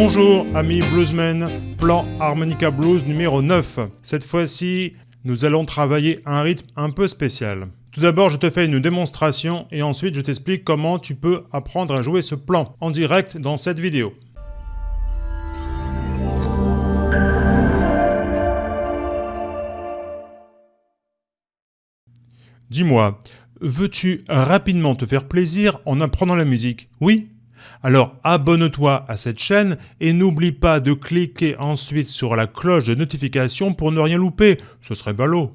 Bonjour amis bluesmen, plan Harmonica Blues numéro 9. Cette fois-ci, nous allons travailler un rythme un peu spécial. Tout d'abord, je te fais une démonstration et ensuite je t'explique comment tu peux apprendre à jouer ce plan en direct dans cette vidéo. Dis-moi, veux-tu rapidement te faire plaisir en apprenant la musique? Oui? Alors abonne-toi à cette chaîne et n'oublie pas de cliquer ensuite sur la cloche de notification pour ne rien louper, ce serait ballot.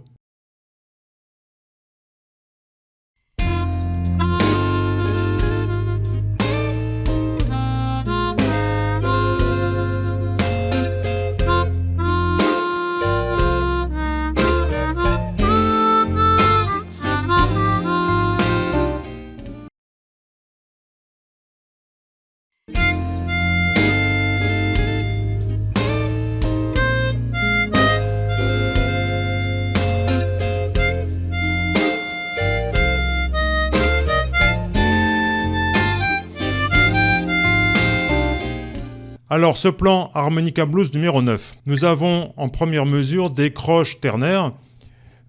Alors ce plan Harmonica Blues numéro 9, nous avons en première mesure des croches ternaires,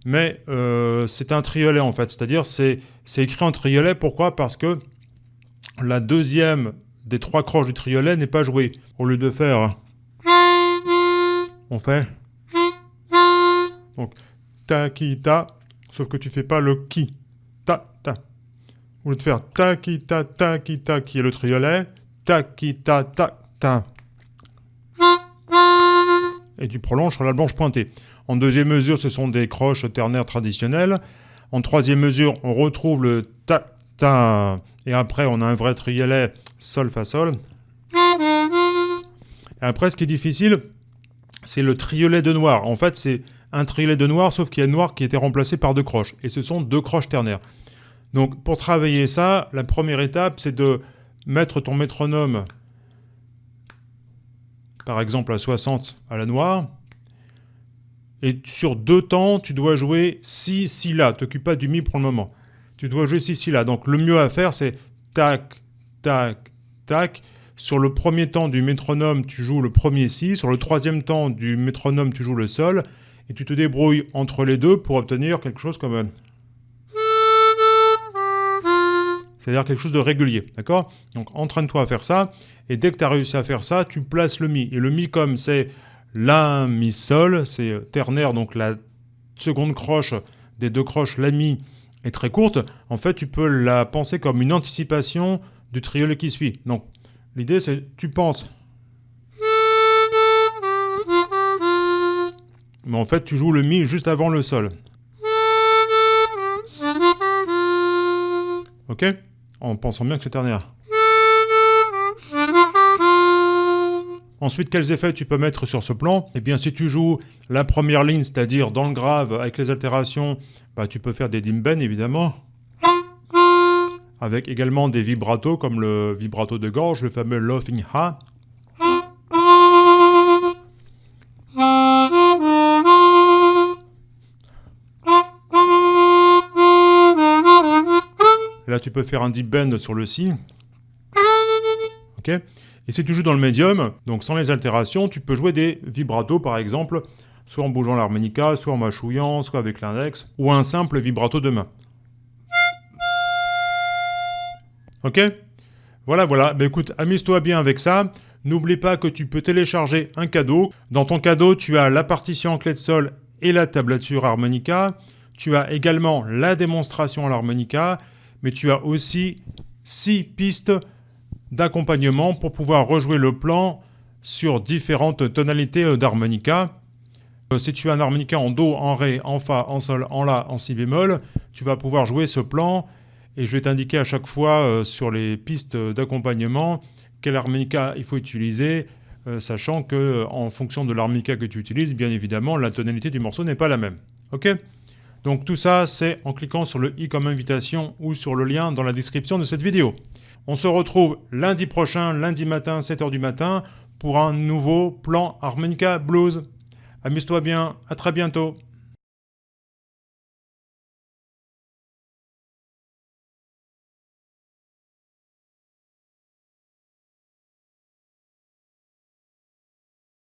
mais euh, c'est un triolet en fait, c'est-à-dire c'est écrit en triolet, pourquoi? Parce que la deuxième des trois croches du triolet n'est pas jouée. Au lieu de faire... On fait... Donc, ta, ki, ta, sauf que tu fais pas le ki, ta, ta. Au lieu de faire ta, ki, ta, ta, ki, ta, qui est le triolet, ta, ki, ta, ta, ta et tu prolonges sur la blanche pointée. En deuxième mesure, ce sont des croches ternaires traditionnelles. En troisième mesure, on retrouve le ta et après on a un vrai triolet sol fa sol. Après, ce qui est difficile, c'est le triolet de noir. En fait, c'est un triolet de noir, sauf qu'il y a noir qui été remplacé par deux croches. Et ce sont deux croches ternaires. Donc, pour travailler ça, la première étape, c'est de mettre ton métronome par exemple à 60 à la noire. Et sur deux temps, tu dois jouer 6 si là. T'occupe pas du mi pour le moment. Tu dois jouer 6 si là. Donc le mieux à faire, c'est tac, tac, tac. Sur le premier temps du métronome, tu joues le premier si. Sur le troisième temps du métronome, tu joues le sol. Et tu te débrouilles entre les deux pour obtenir quelque chose comme. C'est-à-dire quelque chose de régulier, d'accord? Donc entraîne-toi à faire ça, et dès que tu as réussi à faire ça, tu places le Mi. Et le Mi, comme c'est La, Mi, Sol, c'est ternaire, donc la seconde croche des deux croches, La, Mi, est très courte, en fait, tu peux la penser comme une anticipation du triolet qui suit. Donc, l'idée, c'est tu penses... Mais en fait, tu joues le Mi juste avant le Sol. Ok? En pensant bien que c'est ternaire. Ensuite, quels effets tu peux mettre sur ce plan? Eh bien, si tu joues la première ligne, c'est-à-dire dans le grave, avec les altérations, bah, tu peux faire des dimben, évidemment. Avec également des vibratos, comme le vibrato de gorge, le fameux Laughing Ha. là, tu peux faire un deep bend sur le Si. Et si tu joues dans le médium, donc sans les altérations, tu peux jouer des vibratos par exemple, soit en bougeant l'harmonica, soit en mâchouillant, soit avec l'index, ou un simple vibrato de main. Ok Voilà, voilà. Ben écoute, amuse-toi bien avec ça. N'oublie pas que tu peux télécharger un cadeau. Dans ton cadeau, tu as la partition en clé de sol et la tablature harmonica. Tu as également la démonstration à l'harmonica, mais tu as aussi six pistes d'accompagnement pour pouvoir rejouer le plan sur différentes tonalités euh, d'harmonica. Euh, si tu as un harmonica en Do, en Ré, en Fa, en Sol, en La, en Si bémol, tu vas pouvoir jouer ce plan et je vais t'indiquer à chaque fois euh, sur les pistes d'accompagnement quel harmonica il faut utiliser, sachant que en fonction de l'harmonica que tu utilises, bien évidemment, la tonalité du morceau n'est pas la même. Ok? Donc tout ça, c'est en cliquant sur le i comme invitation ou sur le lien dans la description de cette vidéo. On se retrouve lundi prochain, lundi matin, 7h du matin, pour un nouveau plan Harmonica Blues. Amuse-toi bien, à très bientôt.